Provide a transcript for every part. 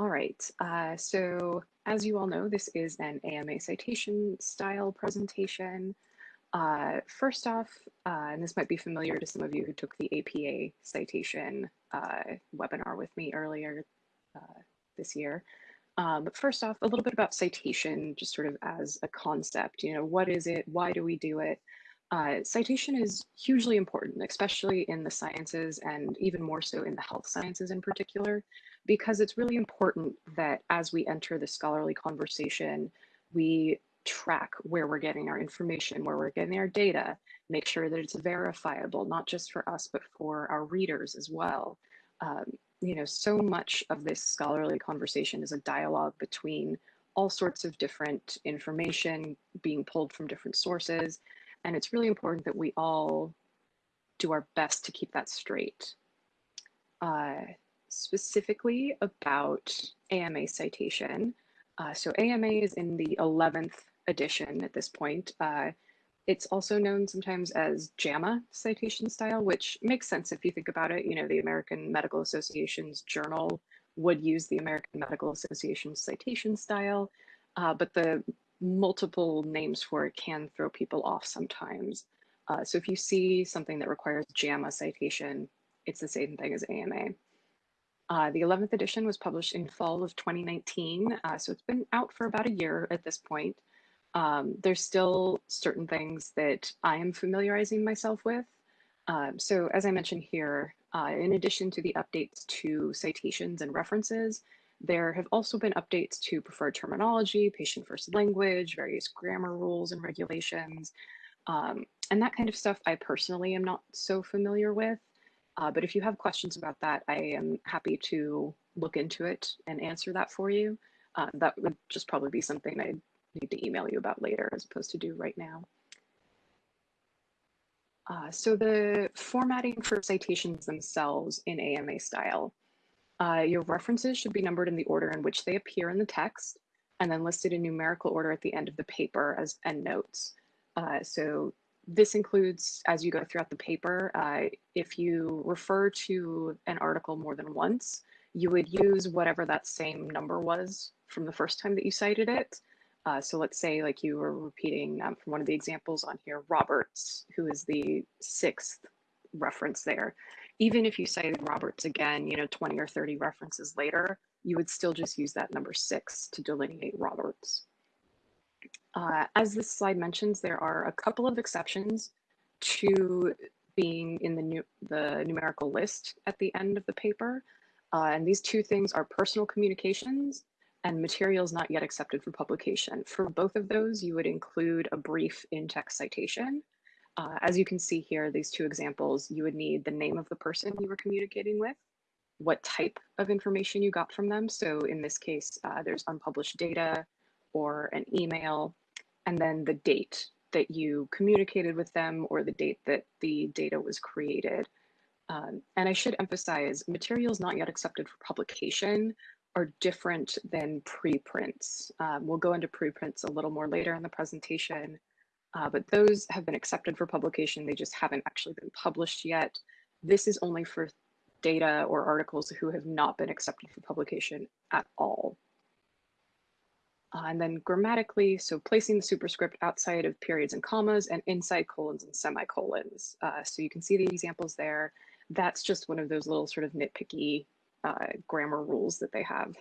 All right, uh, so as you all know, this is an AMA citation style presentation. Uh, first off, uh, and this might be familiar to some of you who took the APA citation uh, webinar with me earlier uh, this year. Um, but first off, a little bit about citation, just sort of as a concept, you know, what is it? Why do we do it? Uh, citation is hugely important, especially in the sciences and even more so in the health sciences in particular, because it's really important that as we enter the scholarly conversation, we track where we're getting our information, where we're getting our data, make sure that it's verifiable, not just for us, but for our readers as well. Um, you know, so much of this scholarly conversation is a dialogue between all sorts of different information being pulled from different sources. And it's really important that we all do our best to keep that straight. Uh, specifically about AMA citation. Uh, so AMA is in the 11th edition at this point. Uh, it's also known sometimes as JAMA citation style, which makes sense if you think about it. You know, the American Medical Association's journal would use the American Medical Association citation style, uh, but the multiple names for it can throw people off sometimes. Uh, so if you see something that requires JAMA citation, it's the same thing as AMA. Uh, the 11th edition was published in fall of 2019, uh, so it's been out for about a year at this point. Um, there's still certain things that I am familiarizing myself with. Um, so as I mentioned here, uh, in addition to the updates to citations and references, there have also been updates to preferred terminology, patient first language, various grammar rules and regulations, um, and that kind of stuff I personally am not so familiar with. Uh, but if you have questions about that, I am happy to look into it and answer that for you. Uh, that would just probably be something I need to email you about later as opposed to do right now. Uh, so the formatting for citations themselves in AMA style. Uh, your references should be numbered in the order in which they appear in the text and then listed in numerical order at the end of the paper as endnotes. Uh, so this includes, as you go throughout the paper, uh, if you refer to an article more than once, you would use whatever that same number was from the first time that you cited it. Uh, so let's say like you were repeating um, from one of the examples on here, Roberts, who is the sixth reference there. Even if you cited Roberts again, you know, 20 or 30 references later, you would still just use that number six to delineate Roberts. Uh, as this slide mentions, there are a couple of exceptions to being in the, new, the numerical list at the end of the paper. Uh, and these two things are personal communications and materials not yet accepted for publication. For both of those, you would include a brief in-text citation. Uh, as you can see here, these two examples, you would need the name of the person you were communicating with, what type of information you got from them. So in this case, uh, there's unpublished data or an email, and then the date that you communicated with them or the date that the data was created. Um, and I should emphasize materials not yet accepted for publication are different than preprints. Um, we'll go into preprints a little more later in the presentation, uh, but those have been accepted for publication. They just haven't actually been published yet. This is only for data or articles who have not been accepted for publication at all. Uh, and then grammatically, so placing the superscript outside of periods and commas and inside colons and semicolons. Uh, so you can see the examples there. That's just one of those little sort of nitpicky uh, grammar rules that they have.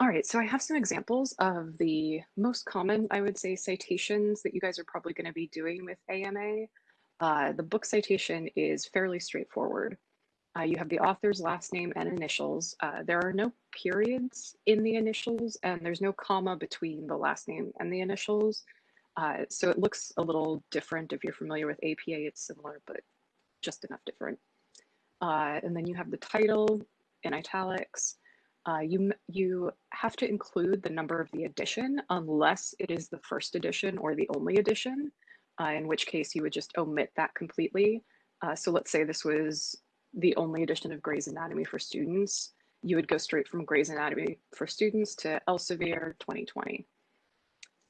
All right, so I have some examples of the most common, I would say, citations that you guys are probably going to be doing with AMA. Uh, the book citation is fairly straightforward. Uh, you have the author's last name and initials. Uh, there are no periods in the initials, and there's no comma between the last name and the initials. Uh, so it looks a little different. If you're familiar with APA, it's similar, but just enough different. Uh, and then you have the title in italics. Uh, you, you have to include the number of the edition unless it is the first edition or the only edition, uh, in which case you would just omit that completely. So let's say this was the only edition of Gray's Anatomy for students. You would go straight from Gray's Anatomy for students to Elsevier 2020.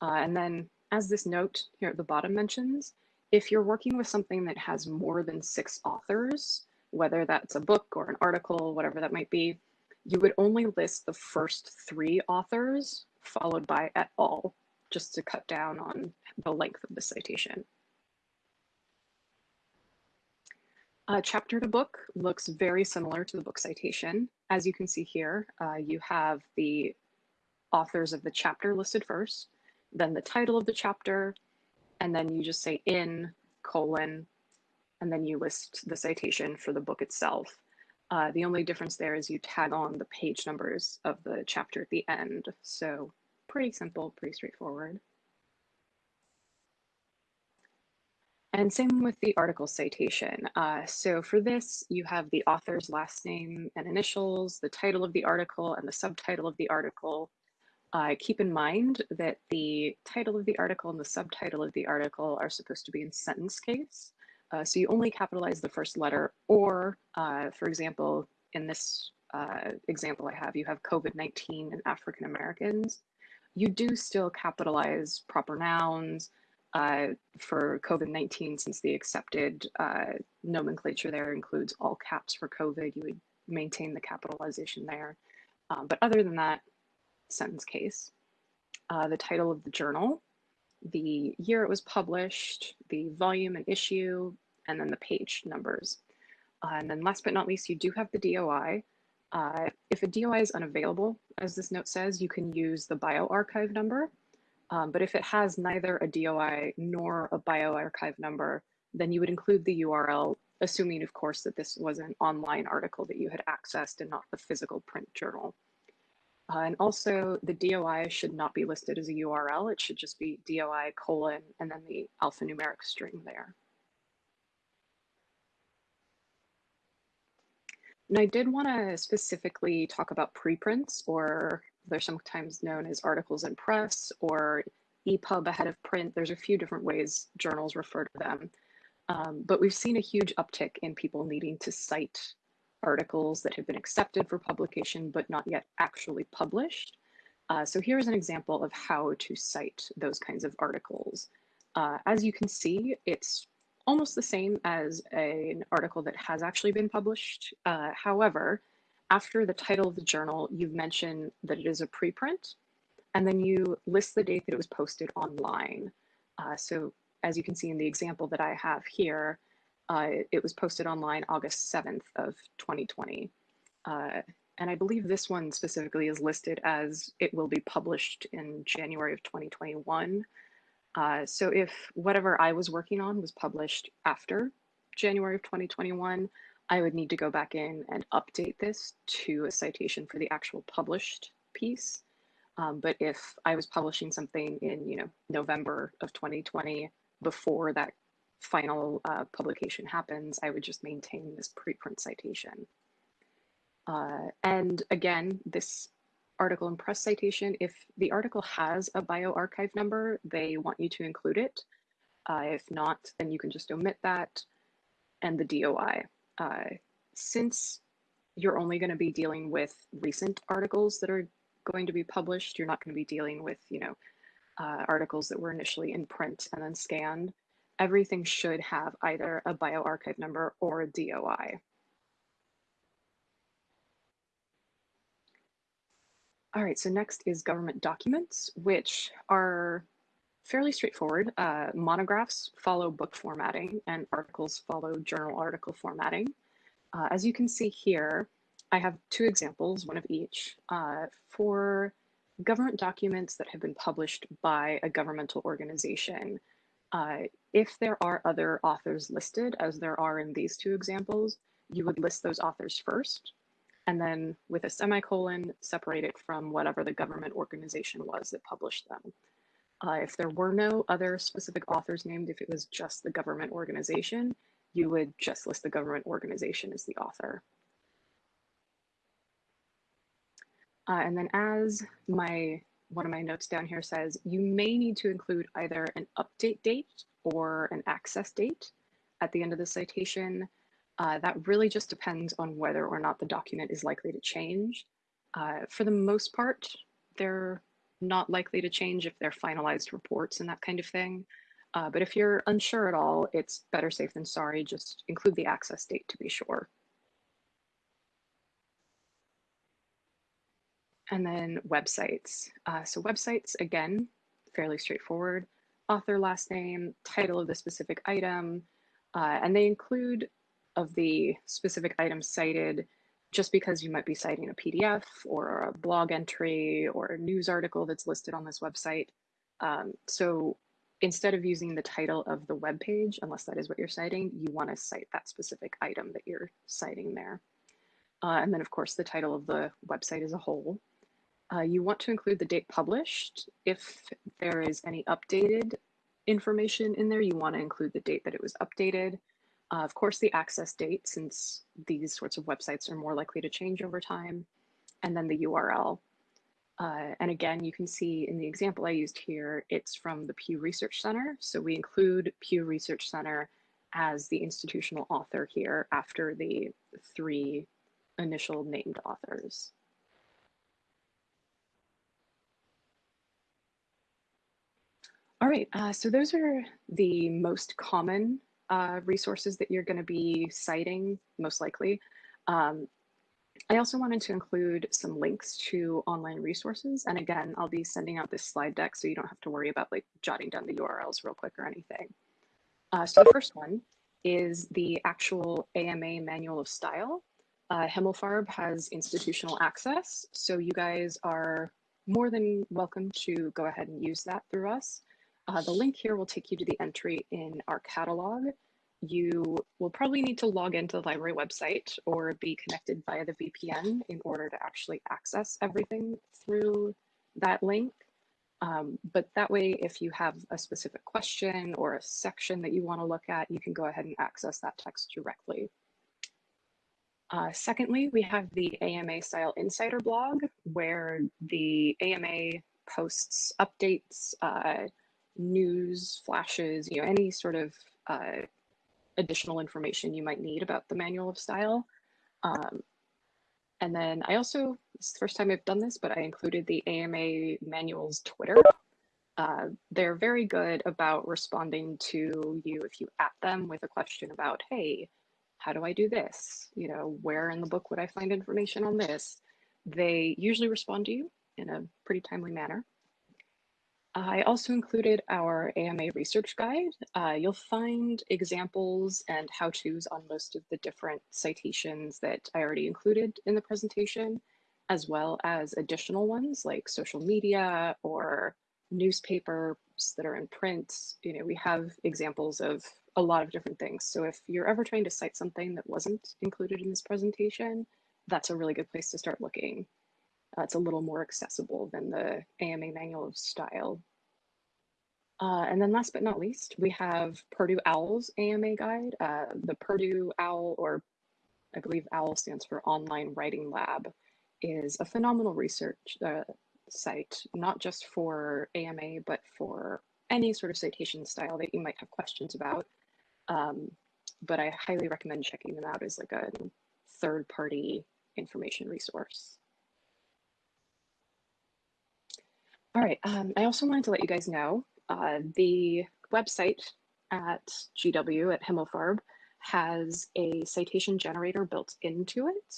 Uh, and then as this note here at the bottom mentions, if you're working with something that has more than six authors, whether that's a book or an article, whatever that might be, you would only list the first three authors followed by et al, just to cut down on the length of the citation. A chapter to book looks very similar to the book citation. As you can see here, uh, you have the authors of the chapter listed first, then the title of the chapter, and then you just say in colon, and then you list the citation for the book itself. Uh, the only difference there is you tag on the page numbers of the chapter at the end. So pretty simple, pretty straightforward. And same with the article citation. Uh, so for this, you have the author's last name and initials, the title of the article, and the subtitle of the article. Uh, keep in mind that the title of the article and the subtitle of the article are supposed to be in sentence case. Uh, so you only capitalize the first letter, or uh, for example, in this uh, example I have, you have COVID-19 and African Americans. You do still capitalize proper nouns uh, for COVID-19 since the accepted uh, nomenclature there includes all caps for COVID, you would maintain the capitalization there. Um, but other than that, sentence case. Uh, the title of the journal, the year it was published, the volume and issue, and then the page numbers. Uh, and then last but not least, you do have the DOI. Uh, if a DOI is unavailable, as this note says, you can use the bioRxiv number. Um, but if it has neither a DOI nor a bioRxiv number, then you would include the URL, assuming, of course, that this was an online article that you had accessed and not the physical print journal. Uh, and also the DOI should not be listed as a URL. It should just be DOI colon and then the alphanumeric string there. And I did want to specifically talk about preprints, or they're sometimes known as articles in press or EPUB ahead of print. There's a few different ways journals refer to them. Um, but we've seen a huge uptick in people needing to cite articles that have been accepted for publication but not yet actually published. Uh, so here's an example of how to cite those kinds of articles. Uh, as you can see, it's almost the same as a, an article that has actually been published. Uh, however, after the title of the journal, you've mentioned that it is a preprint, and then you list the date that it was posted online. Uh, so as you can see in the example that I have here, uh, it was posted online August 7th of 2020. Uh, and I believe this one specifically is listed as it will be published in January of 2021. Uh, so if whatever I was working on was published after January of 2021, I would need to go back in and update this to a citation for the actual published piece. Um, but if I was publishing something in, you know, November of 2020, before that final uh, publication happens, I would just maintain this preprint citation. Uh, and again, this article and press citation, if the article has a bioRxiv number, they want you to include it. Uh, if not, then you can just omit that and the DOI. Uh, since you're only going to be dealing with recent articles that are going to be published, you're not going to be dealing with, you know, uh, articles that were initially in print and then scanned. Everything should have either a bioRxiv number or a DOI. All right, so next is government documents, which are fairly straightforward. Uh, monographs follow book formatting and articles follow journal article formatting. Uh, as you can see here, I have two examples, one of each. Uh, for government documents that have been published by a governmental organization, uh, if there are other authors listed, as there are in these two examples, you would list those authors first and then with a semicolon, separate it from whatever the government organization was that published them. Uh, if there were no other specific authors named, if it was just the government organization, you would just list the government organization as the author. Uh, and then as my one of my notes down here says, you may need to include either an update date or an access date at the end of the citation. Uh, that really just depends on whether or not the document is likely to change. Uh, for the most part, they're not likely to change if they're finalized reports and that kind of thing. Uh, but if you're unsure at all, it's better safe than sorry. Just include the access date to be sure. And then websites. Uh, so websites, again, fairly straightforward. Author last name, title of the specific item, uh, and they include of the specific items cited just because you might be citing a PDF or a blog entry or a news article that's listed on this website. Um, so instead of using the title of the web page, unless that is what you're citing, you want to cite that specific item that you're citing there. Uh, and then, of course, the title of the website as a whole. Uh, you want to include the date published. If there is any updated information in there, you want to include the date that it was updated. Uh, of course, the access date, since these sorts of websites are more likely to change over time, and then the URL. Uh, and again, you can see in the example I used here, it's from the Pew Research Center. So we include Pew Research Center as the institutional author here after the three initial named authors. All right, uh, so those are the most common uh, resources that you're going to be citing, most likely. Um, I also wanted to include some links to online resources. And again, I'll be sending out this slide deck so you don't have to worry about like jotting down the URLs real quick or anything. Uh, so the first one is the actual AMA Manual of Style. Uh, Himmelfarb has institutional access, so you guys are more than welcome to go ahead and use that through us. Uh, the link here will take you to the entry in our catalog. You will probably need to log into the library website or be connected via the VPN in order to actually access everything through that link. Um, but that way, if you have a specific question or a section that you want to look at, you can go ahead and access that text directly. Uh, secondly, we have the AMA Style Insider blog, where the AMA posts updates, uh, news flashes, you know, any sort of uh, additional information you might need about the manual of style. Um, and then I also, it's the first time I've done this, but I included the AMA manual's Twitter. Uh, they're very good about responding to you if you at them with a question about, hey, how do I do this? You know, where in the book would I find information on this? They usually respond to you in a pretty timely manner. I also included our AMA research guide. Uh, you'll find examples and how-tos on most of the different citations that I already included in the presentation, as well as additional ones like social media or newspapers that are in print. You know, we have examples of a lot of different things. So if you're ever trying to cite something that wasn't included in this presentation, that's a really good place to start looking. Uh, it's a little more accessible than the AMA Manual of Style. Uh, and then last but not least, we have Purdue OWL's AMA guide. Uh, the Purdue OWL, or I believe OWL stands for Online Writing Lab, is a phenomenal research uh, site, not just for AMA, but for any sort of citation style that you might have questions about. Um, but I highly recommend checking them out as like a third party information resource. All right, um, I also wanted to let you guys know uh, the website at GW at Himmelfarb has a citation generator built into it.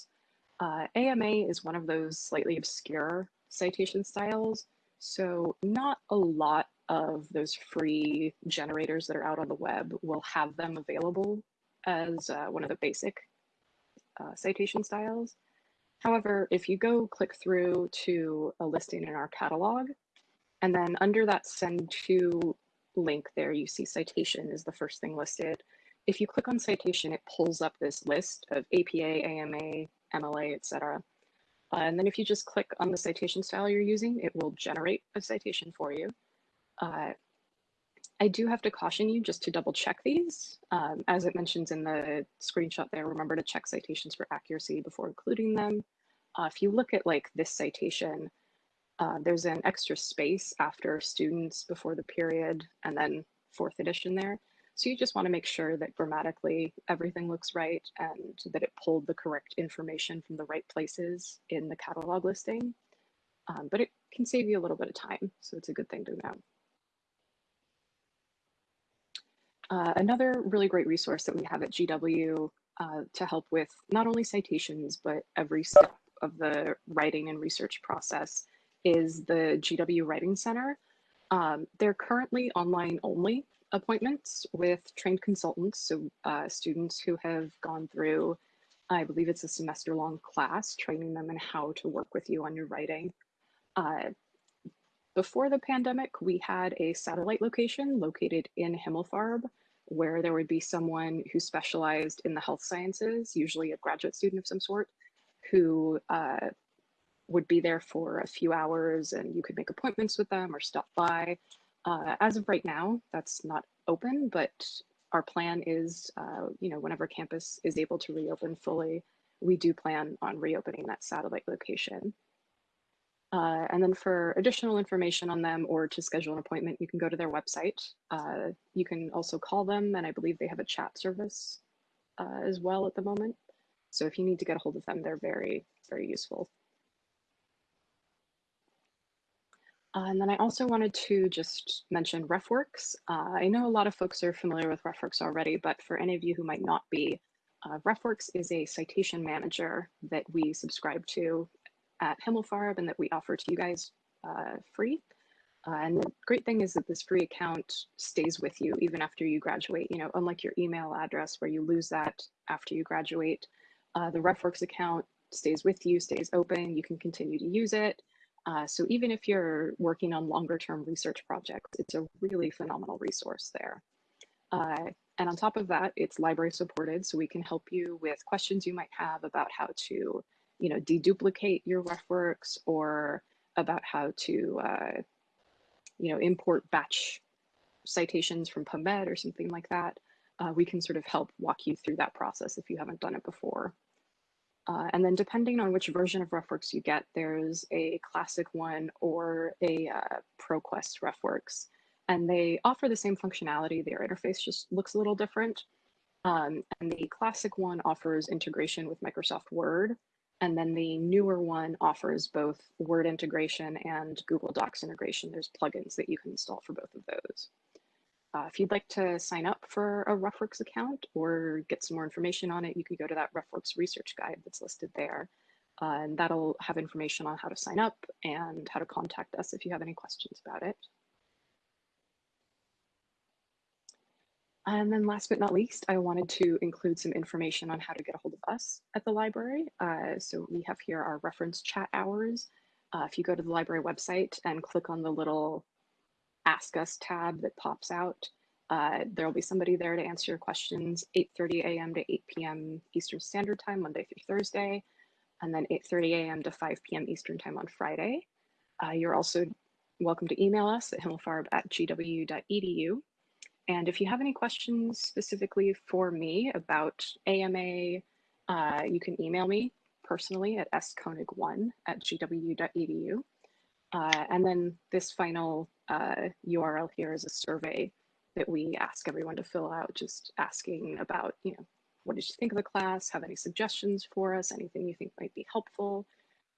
Uh, AMA is one of those slightly obscure citation styles, so not a lot of those free generators that are out on the web will have them available as uh, one of the basic uh, citation styles. However, if you go click through to a listing in our catalog, and then under that send to link there, you see citation is the first thing listed. If you click on citation, it pulls up this list of APA, AMA, MLA, etc. Uh, and then if you just click on the citation style you're using, it will generate a citation for you. Uh, I do have to caution you just to double check these. Um, as it mentions in the screenshot there, remember to check citations for accuracy before including them. Uh, if you look at like this citation, uh, there's an extra space after students before the period and then fourth edition there. So you just want to make sure that grammatically everything looks right and that it pulled the correct information from the right places in the catalog listing. Um, but it can save you a little bit of time, so it's a good thing to know. Uh, another really great resource that we have at GW uh, to help with not only citations, but every step of the writing and research process is the GW Writing Center. Um, they're currently online only appointments with trained consultants, so uh, students who have gone through, I believe it's a semester long class, training them in how to work with you on your writing. Uh, before the pandemic, we had a satellite location located in Himmelfarb where there would be someone who specialized in the health sciences, usually a graduate student of some sort, who uh, would be there for a few hours and you could make appointments with them or stop by. Uh, as of right now, that's not open, but our plan is, uh, you know, whenever campus is able to reopen fully, we do plan on reopening that satellite location. Uh, and then for additional information on them or to schedule an appointment, you can go to their website. Uh, you can also call them, and I believe they have a chat service uh, as well at the moment. So if you need to get a hold of them, they're very, very useful. Uh, and then I also wanted to just mention RefWorks. Uh, I know a lot of folks are familiar with RefWorks already, but for any of you who might not be, uh, RefWorks is a citation manager that we subscribe to at Himmelfarb and that we offer to you guys uh, free. Uh, and the great thing is that this free account stays with you even after you graduate. You know, unlike your email address where you lose that after you graduate, uh, the RefWorks account stays with you, stays open. You can continue to use it. Uh, so even if you're working on longer term research projects, it's a really phenomenal resource there. Uh, and on top of that, it's library supported, so we can help you with questions you might have about how to you know, deduplicate your RefWorks or about how to, uh, you know, import batch citations from PubMed or something like that, uh, we can sort of help walk you through that process if you haven't done it before. Uh, and then depending on which version of RefWorks you get, there's a classic one or a uh, ProQuest RefWorks. And they offer the same functionality. Their interface just looks a little different. Um, and the classic one offers integration with Microsoft Word. And then the newer one offers both Word integration and Google Docs integration. There's plugins that you can install for both of those. Uh, if you'd like to sign up for a RefWorks account or get some more information on it, you can go to that RefWorks research guide that's listed there. Uh, and that'll have information on how to sign up and how to contact us if you have any questions about it. And then last but not least, I wanted to include some information on how to get a hold of us at the library. Uh, so we have here our reference chat hours. Uh, if you go to the library website and click on the little Ask Us tab that pops out, uh, there will be somebody there to answer your questions 8.30 a.m. to 8 p.m. Eastern Standard Time, Monday through Thursday, and then 8.30 a.m. to 5 p.m. Eastern Time on Friday. Uh, you're also welcome to email us at himmelfarb at gw.edu. And if you have any questions specifically for me about AMA, uh, you can email me personally at skoenig1 at gw.edu. Uh, and then this final uh, URL here is a survey that we ask everyone to fill out, just asking about, you know, what did you think of the class? Have any suggestions for us? Anything you think might be helpful?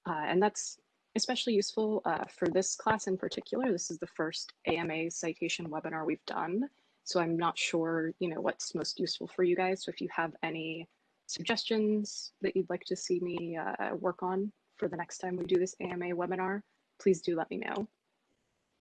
Uh, and that's especially useful uh, for this class in particular. This is the first AMA citation webinar we've done. So I'm not sure, you know, what's most useful for you guys. So if you have any suggestions that you'd like to see me uh, work on for the next time we do this AMA webinar, please do let me know.